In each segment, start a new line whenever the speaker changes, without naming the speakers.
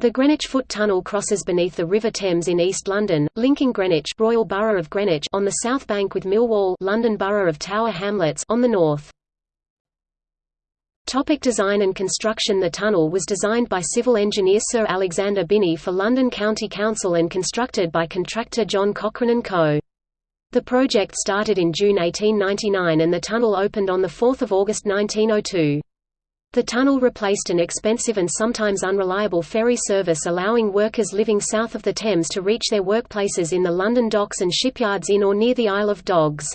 The Greenwich Foot Tunnel crosses beneath the River Thames in East London, linking Greenwich Royal Borough of Greenwich on the south bank with Millwall London Borough of Tower Hamlets on the north. Topic design and construction The tunnel was designed by civil engineer Sir Alexander Binnie for London County Council and constructed by contractor John Cochrane & Co. The project started in June 1899 and the tunnel opened on 4 August 1902. The tunnel replaced an expensive and sometimes unreliable ferry service allowing workers living south of the Thames to reach their workplaces in the London docks and shipyards in or near the Isle of Dogs.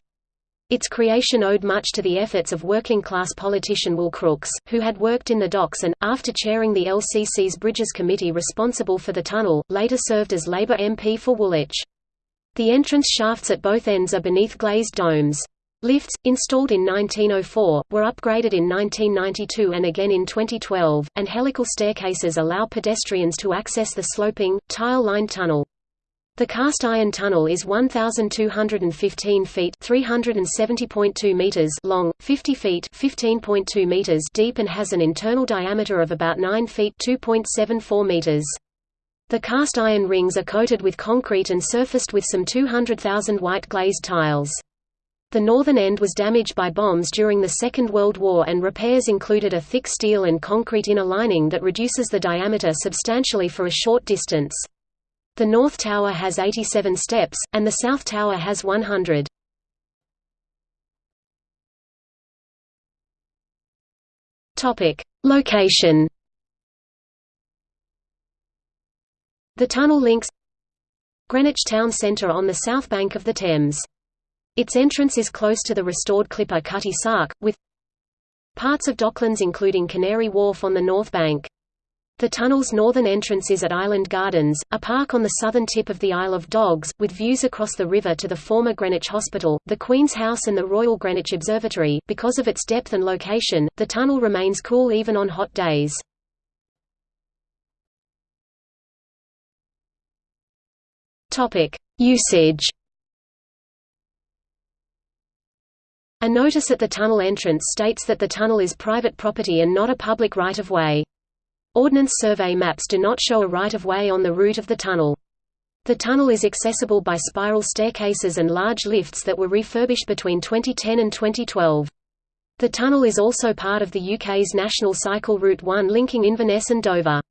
Its creation owed much to the efforts of working-class politician Will Crooks, who had worked in the docks and, after chairing the LCC's Bridges Committee responsible for the tunnel, later served as Labour MP for Woolwich. The entrance shafts at both ends are beneath glazed domes. Lifts, installed in 1904, were upgraded in 1992 and again in 2012, and helical staircases allow pedestrians to access the sloping, tile-lined tunnel. The cast iron tunnel is 1215 feet, 370.2 meters long, 50 feet, 15.2 meters deep and has an internal diameter of about 9 feet, 2.74 meters. The cast iron rings are coated with concrete and surfaced with some 200,000 white glazed tiles. The northern end was damaged by bombs during the Second World War and repairs included a thick steel and concrete inner lining that reduces the diameter substantially for a short distance. The North Tower has 87 steps, and the South Tower has 100. Topic: Location. The tunnel links Greenwich town centre on the south bank of the Thames. Its entrance is close to the restored clipper Cutty Sark, with parts of Docklands including Canary Wharf on the north bank. The tunnel's northern entrance is at Island Gardens, a park on the southern tip of the Isle of Dogs, with views across the river to the former Greenwich Hospital, the Queen's House and the Royal Greenwich Observatory. Because of its depth and location, the tunnel remains cool even on hot days. Topic: Usage. A notice at the tunnel entrance states that the tunnel is private property and not a public right-of-way. Ordnance Survey maps do not show a right-of-way on the route of the tunnel. The tunnel is accessible by spiral staircases and large lifts that were refurbished between 2010 and 2012. The tunnel is also part of the UK's national cycle Route 1 linking Inverness and Dover.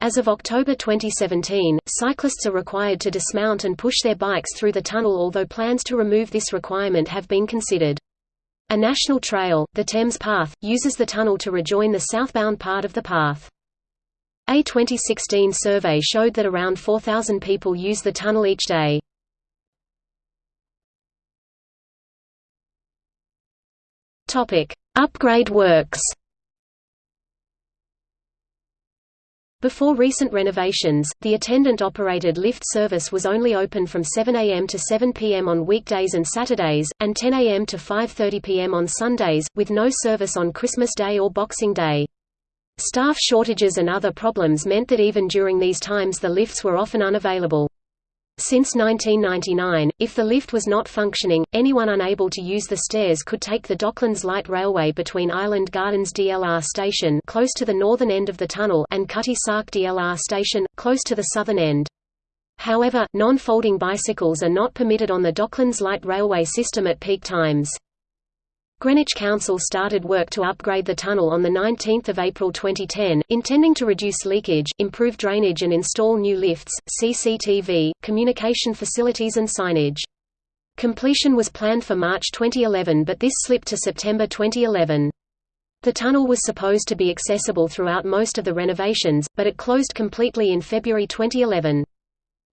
As of October 2017, cyclists are required to dismount and push their bikes through the tunnel although plans to remove this requirement have been considered. A national trail, the Thames Path, uses the tunnel to rejoin the southbound part of the path. A 2016 survey showed that around 4,000 people use the tunnel each day. Upgrade works Before recent renovations, the attendant-operated lift service was only open from 7 a.m. to 7 p.m. on weekdays and Saturdays, and 10 a.m. to 5.30 p.m. on Sundays, with no service on Christmas Day or Boxing Day. Staff shortages and other problems meant that even during these times the lifts were often unavailable. Since 1999, if the lift was not functioning, anyone unable to use the stairs could take the Docklands Light Railway between Island Gardens DLR station close to the northern end of the tunnel and Cutty Sark DLR station, close to the southern end. However, non-folding bicycles are not permitted on the Docklands Light Railway system at peak times. Greenwich Council started work to upgrade the tunnel on 19 April 2010, intending to reduce leakage, improve drainage and install new lifts, CCTV, communication facilities and signage. Completion was planned for March 2011 but this slipped to September 2011. The tunnel was supposed to be accessible throughout most of the renovations, but it closed completely in February 2011.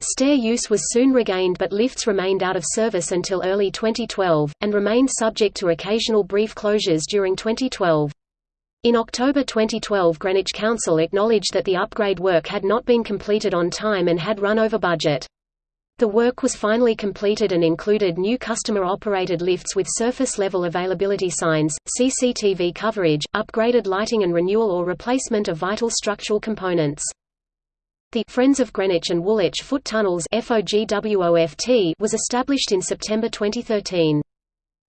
Stair use was soon regained but lifts remained out of service until early 2012, and remained subject to occasional brief closures during 2012. In October 2012 Greenwich Council acknowledged that the upgrade work had not been completed on time and had run over budget. The work was finally completed and included new customer-operated lifts with surface-level availability signs, CCTV coverage, upgraded lighting and renewal or replacement of vital structural components. The Friends of Greenwich and Woolwich Foot Tunnels was established in September 2013.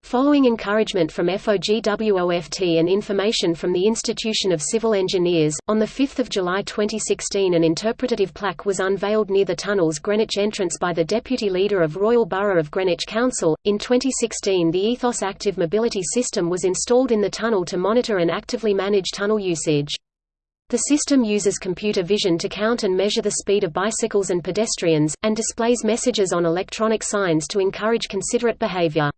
Following encouragement from FOGWOFT and information from the Institution of Civil Engineers, on 5 July 2016 an interpretative plaque was unveiled near the tunnel's Greenwich entrance by the Deputy Leader of Royal Borough of Greenwich Council. In 2016 the Ethos Active Mobility System was installed in the tunnel to monitor and actively manage tunnel usage. The system uses computer vision to count and measure the speed of bicycles and pedestrians, and displays messages on electronic signs to encourage considerate behavior.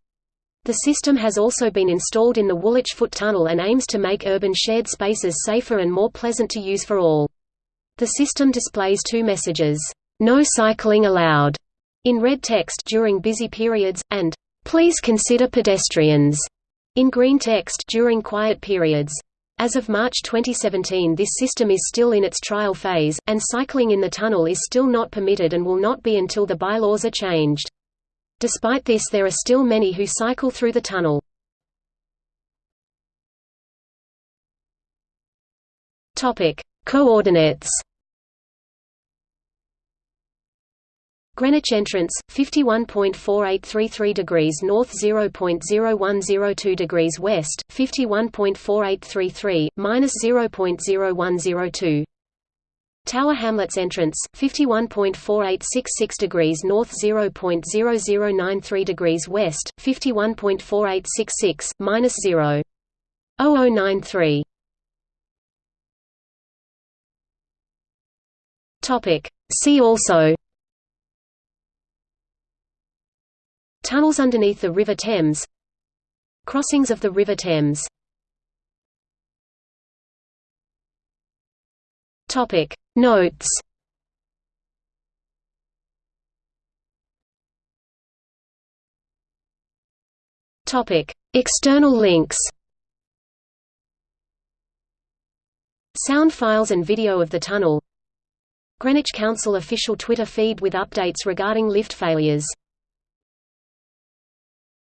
The system has also been installed in the Woolwich Foot Tunnel and aims to make urban shared spaces safer and more pleasant to use for all. The system displays two messages, "'No cycling allowed' in red text during busy periods, and "'Please consider pedestrians' in green text during quiet periods. As of March 2017 this system is still in its trial phase, and cycling in the tunnel is still not permitted and will not be until the bylaws are changed. Despite this there are still many who cycle through the tunnel. Coordinates Greenwich entrance 51.4833 degrees north 0.0102 degrees west 51.4833 minus 0.0102 Tower Hamlets entrance 51.4866 degrees north 0.0093 degrees west 51.4866 minus 0.0093 Topic. See also Tunnels underneath the River Thames. Crossings of the River Thames. Topic. Notes. Topic: External links. Sound files and video of the tunnel. Greenwich Council official Twitter feed with updates regarding lift failures